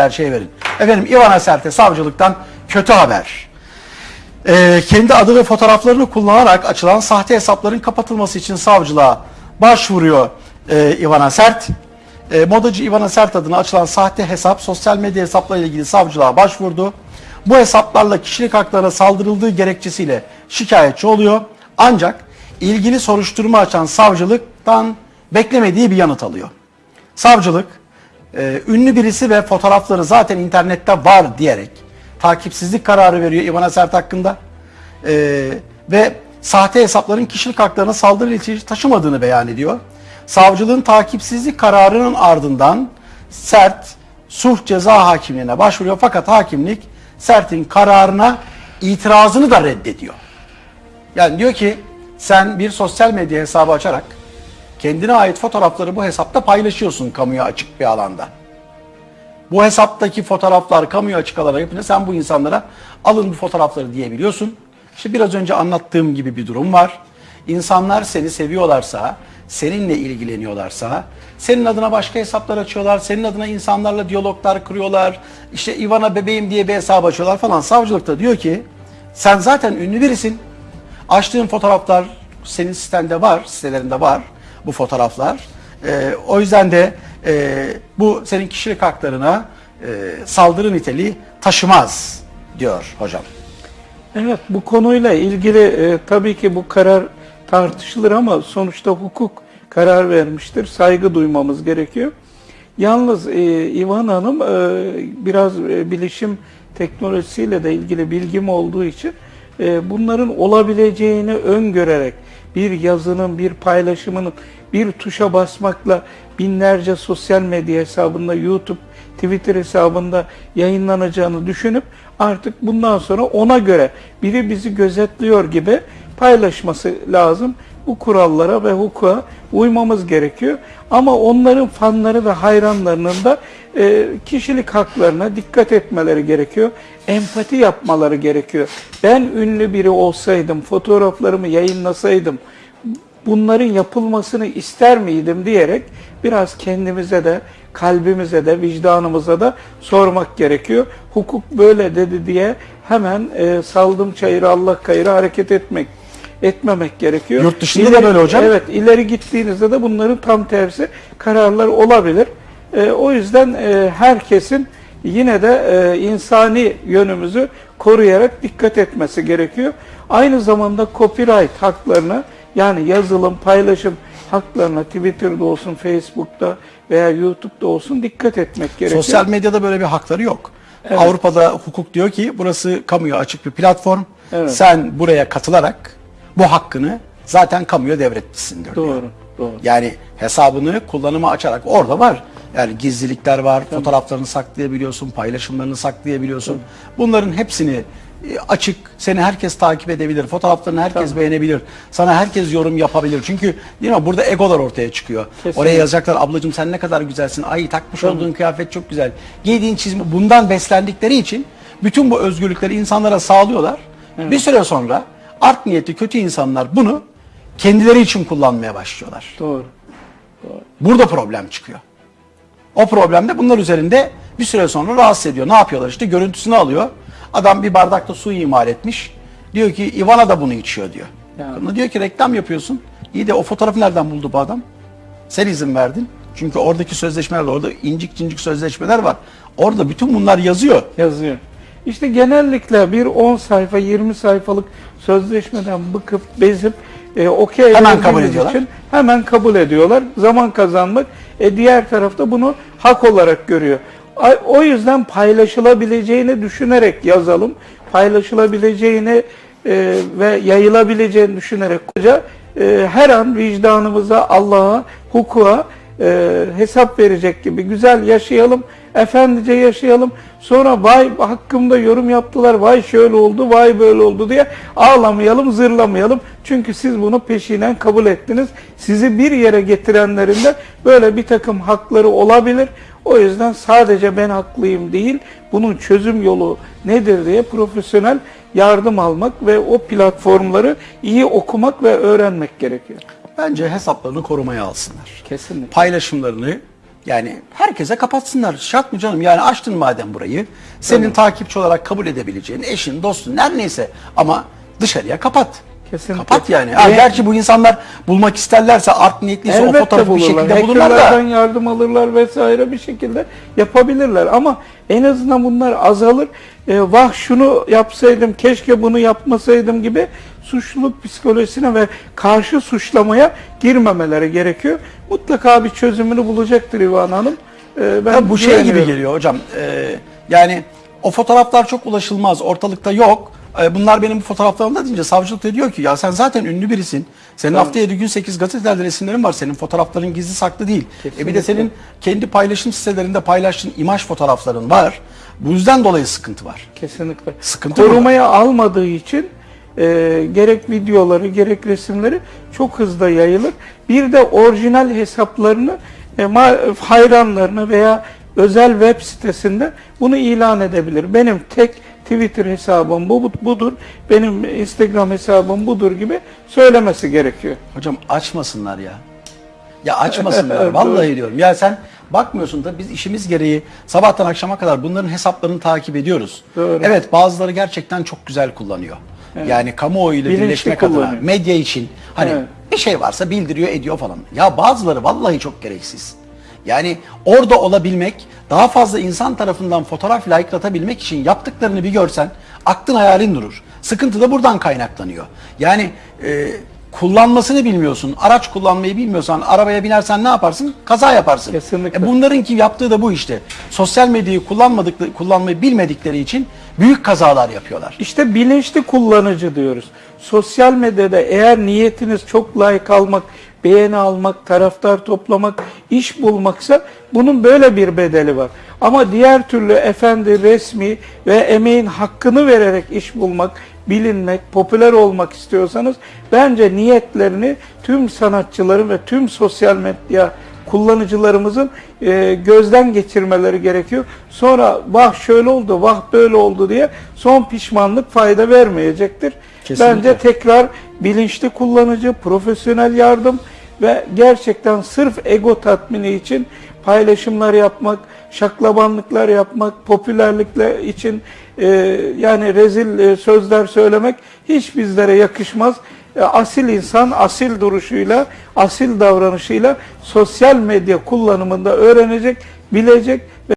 gerçeği verin. Efendim Ivana Serte savcılıktan kötü haber. Ee, kendi adı ve fotoğraflarını kullanarak açılan sahte hesapların kapatılması için savcılığa başvuruyor e, Ivana Sert. E, modacı Ivana Sert adına açılan sahte hesap sosyal medya hesaplarıyla ilgili savcılığa başvurdu. Bu hesaplarla kişilik haklarına saldırıldığı gerekçesiyle şikayetçi oluyor. Ancak ilgili soruşturma açan savcılıktan beklemediği bir yanıt alıyor. Savcılık e, ünlü birisi ve fotoğrafları zaten internette var diyerek takipsizlik kararı veriyor Ivana Sert hakkında. E, ve sahte hesapların kişilik haklarına saldırı ilişkisi taşımadığını beyan ediyor. Savcılığın takipsizlik kararının ardından Sert sulh ceza hakimliğine başvuruyor fakat hakimlik Sert'in kararına itirazını da reddediyor. Yani diyor ki sen bir sosyal medya hesabı açarak kendine ait fotoğrafları bu hesapta paylaşıyorsun kamuya açık bir alanda. Bu hesaptaki fotoğraflar kamuya açık alana yapınca sen bu insanlara alın bu fotoğrafları diyebiliyorsun. İşte biraz önce anlattığım gibi bir durum var. İnsanlar seni seviyorlarsa, seninle ilgileniyorlarsa, senin adına başka hesaplar açıyorlar, senin adına insanlarla diyaloglar kuruyorlar, işte Ivana bebeğim diye bir hesap açıyorlar falan. Savcılıkta diyor ki sen zaten ünlü birisin. Açtığın fotoğraflar senin sitende var, sitelerinde var bu fotoğraflar. Ee, o yüzden de e, bu senin kişilik haklarına e, saldırı niteliği taşımaz diyor hocam. Evet bu konuyla ilgili e, tabii ki bu karar tartışılır ama sonuçta hukuk karar vermiştir. Saygı duymamız gerekiyor. Yalnız e, İvan Hanım e, biraz e, bilişim teknolojisiyle de ilgili bilgim olduğu için e, bunların olabileceğini öngörerek bir yazının, bir paylaşımının bir tuşa basmakla binlerce sosyal medya hesabında, YouTube, Twitter hesabında yayınlanacağını düşünüp artık bundan sonra ona göre biri bizi gözetliyor gibi paylaşması lazım. Bu kurallara ve hukuka uymamız gerekiyor. Ama onların fanları ve hayranlarının da e, kişilik haklarına dikkat etmeleri gerekiyor. Empati yapmaları gerekiyor. Ben ünlü biri olsaydım, fotoğraflarımı yayınlasaydım, bunların yapılmasını ister miydim diyerek biraz kendimize de, kalbimize de, vicdanımıza da sormak gerekiyor. Hukuk böyle dedi diye hemen e, saldım çayırı Allah kayırı hareket etmek etmemek gerekiyor. Yurt dışında da böyle hocam. Evet, ileri gittiğinizde de bunların tam tersi kararlar olabilir. E, o yüzden e, herkesin yine de e, insani yönümüzü koruyarak dikkat etmesi gerekiyor. Aynı zamanda copyright haklarına yani yazılım, paylaşım haklarına Twitter'da olsun, Facebook'ta veya YouTube'da olsun dikkat etmek gerekiyor. Sosyal medyada böyle bir hakları yok. Avrupa'da hukuk diyor ki burası kamuya açık bir platform. Evet. Sen buraya katılarak bu hakkını zaten kamuya devretmişsindir diyor. Doğru, doğru. Yani hesabını kullanıma açarak orada var. Yani gizlilikler var, fotoğraflarını saklayabiliyorsun, paylaşımlarını saklayabiliyorsun. Bunların hepsini e, açık, seni herkes takip edebilir, fotoğraflarını herkes beğenebilir, sana herkes yorum yapabilir. Çünkü değil mi burada egolar ortaya çıkıyor. Kesinlikle. Oraya yazacaklar ablacığım sen ne kadar güzelsin, ay takmış olduğun kıyafet çok güzel, giydiğin çizme bundan beslendikleri için bütün bu özgürlükleri insanlara sağlıyorlar. Bir süre sonra art niyetli kötü insanlar bunu kendileri için kullanmaya başlıyorlar. Doğru. Burada problem çıkıyor. O problem de bunlar üzerinde bir süre sonra rahatsız ediyor. Ne yapıyorlar işte görüntüsünü alıyor. Adam bir bardakta su imal etmiş. Diyor ki Ivana da bunu içiyor diyor. Ya. Kadına diyor ki reklam yapıyorsun. İyi de o fotoğrafı nereden buldu bu adam? Sen izin verdin. Çünkü oradaki sözleşmeler orada incik cincik sözleşmeler var. Orada bütün bunlar yazıyor. yazıyor. İşte genellikle bir 10 sayfa 20 sayfalık sözleşmeden bıkıp bezip e, okey Hemen kabul ediyorlar. için hemen kabul ediyorlar. Zaman kazanmak. E, diğer tarafta bunu hak olarak görüyor. O yüzden paylaşılabileceğini düşünerek yazalım. Paylaşılabileceğini e, ve yayılabileceğini düşünerek koca e, her an vicdanımıza, Allah'a, hukuka e, hesap verecek gibi güzel yaşayalım, efendice yaşayalım. Sonra vay hakkımda yorum yaptılar, vay şöyle oldu, vay böyle oldu diye ağlamayalım, zırlamayalım. Çünkü siz bunu peşinen kabul ettiniz. Sizi bir yere getirenlerin de böyle bir takım hakları olabilir. O yüzden sadece ben haklıyım değil, bunun çözüm yolu nedir diye profesyonel yardım almak ve o platformları iyi okumak ve öğrenmek gerekiyor. Bence hesaplarını korumaya alsınlar. Kesinlikle. Paylaşımlarını Yani herkese kapatsınlar. Şart mı canım? Yani açtın madem burayı. Senin takipçi olarak kabul edebileceğin eşin, dostun, her neyse ama dışarıya kapat. Kesinlikle. Kapat yani. Ha, Ve- gerçi bu insanlar bulmak isterlerse art niyetliyse o fotoğrafı bir bulurlar. şekilde bulurlar Hackerlardan da. yardım alırlar vesaire bir şekilde yapabilirler. Ama en azından bunlar azalır. E, vah şunu yapsaydım, keşke bunu yapmasaydım gibi suçluluk psikolojisine ve karşı suçlamaya girmemeleri gerekiyor. Mutlaka bir çözümünü bulacaktır İvan Hanım. E, ben bu şey gibi güveniyorum. geliyor hocam. Ee, yani o fotoğraflar çok ulaşılmaz. Ortalıkta yok. Ee, bunlar benim bu fotoğraflarımda deyince savcılık da diyor ki ya sen zaten ünlü birisin. Senin haftaya 7 gün 8 gazetelerde resimlerin var. Senin fotoğrafların gizli saklı değil. E bir de senin kendi paylaşım sitelerinde paylaştığın imaj fotoğrafların var. Bu yüzden dolayı sıkıntı var. Kesinlikle. Sıkıntı Korumaya almadığı için e, gerek videoları gerek resimleri çok hızlı yayılır. Bir de orijinal hesaplarını e, hayranlarına veya özel web sitesinde bunu ilan edebilir. Benim tek Twitter hesabım bu budur, benim Instagram hesabım budur gibi söylemesi gerekiyor. Hocam açmasınlar ya. Ya açmasınlar. Evet, Vallahi diyorum. Ya sen bakmıyorsun da biz işimiz gereği sabahtan akşama kadar bunların hesaplarını takip ediyoruz. Doğru. Evet bazıları gerçekten çok güzel kullanıyor. Yani kamuoyuyla Bilinçli birleşmek adına, kullanıyor. medya için hani Evet. bir şey varsa bildiriyor, ediyor falan. Ya bazıları vallahi çok gereksiz. Yani orada olabilmek, daha fazla insan tarafından fotoğraf like'latabilmek için yaptıklarını bir görsen aklın hayalin durur. Sıkıntı da buradan kaynaklanıyor. Yani e, kullanmasını bilmiyorsun, araç kullanmayı bilmiyorsan, arabaya binersen ne yaparsın? Kaza yaparsın. Kesinlikle. E bunlarınki yaptığı da bu işte. Sosyal medyayı kullanmadıkları, kullanmayı bilmedikleri için büyük kazalar yapıyorlar. İşte bilinçli kullanıcı diyoruz. Sosyal medyada eğer niyetiniz çok like almak, beğeni almak, taraftar toplamak, iş bulmaksa bunun böyle bir bedeli var. Ama diğer türlü efendi, resmi ve emeğin hakkını vererek iş bulmak, bilinmek, popüler olmak istiyorsanız bence niyetlerini tüm sanatçıların ve tüm sosyal medya kullanıcılarımızın e, gözden geçirmeleri gerekiyor. Sonra vah şöyle oldu, vah böyle oldu diye son pişmanlık fayda vermeyecektir. Kesinlikle. Bence tekrar bilinçli kullanıcı, profesyonel yardım ve gerçekten sırf ego tatmini için paylaşımlar yapmak, şaklabanlıklar yapmak, popülerlikler için e, yani rezil e, sözler söylemek hiç bizlere yakışmaz. E, asil insan asil duruşuyla, asil davranışıyla sosyal medya kullanımında öğrenecek, bilecek ve